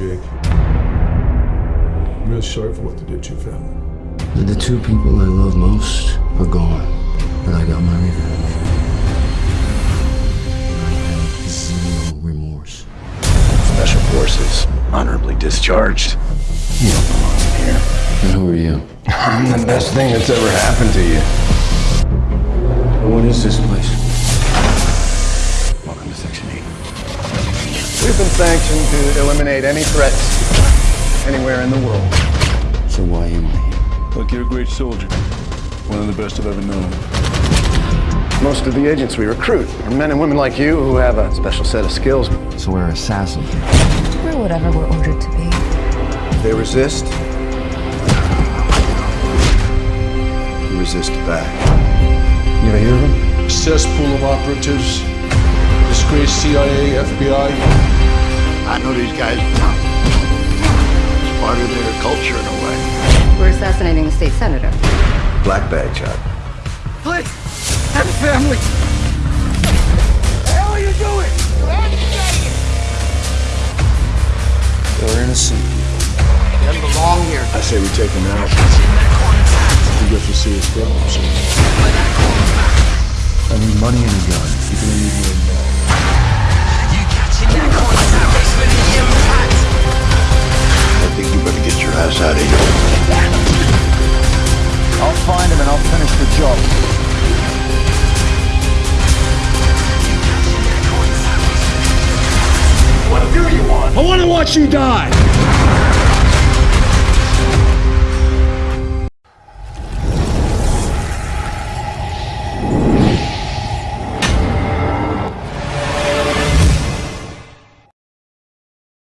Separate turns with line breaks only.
Jake. I'm real sorry for what they did to your family.
The two people I love most are gone, but I got my revenge. I have zero remorse.
Special Forces, honorably discharged. You don't belong in here.
And who are you?
I'm the best thing that's ever happened to you.
What is this place?
Been sanctioned to eliminate any threats anywhere in the world.
So why am I here?
Look, you're a great soldier. One of the best I've ever known.
Most of the agents we recruit are men and women like you who have a special set of skills.
So we're assassins.
We're whatever we're ordered to be.
If they resist, you resist back. You ever hear of them?
Cesspool of operatives, disgraced CIA, FBI.
I know these guys. It's part of their culture in a way.
We're assassinating a state senator.
Black bag shot.
Please, have a family. The hell are you doing?
They're innocent people.
He doesn't belong here.
I say we take them out. We get to see his problems.
I need money and a gun. You can
I'll find him and I'll finish the job. What do you want?
I want to watch you die!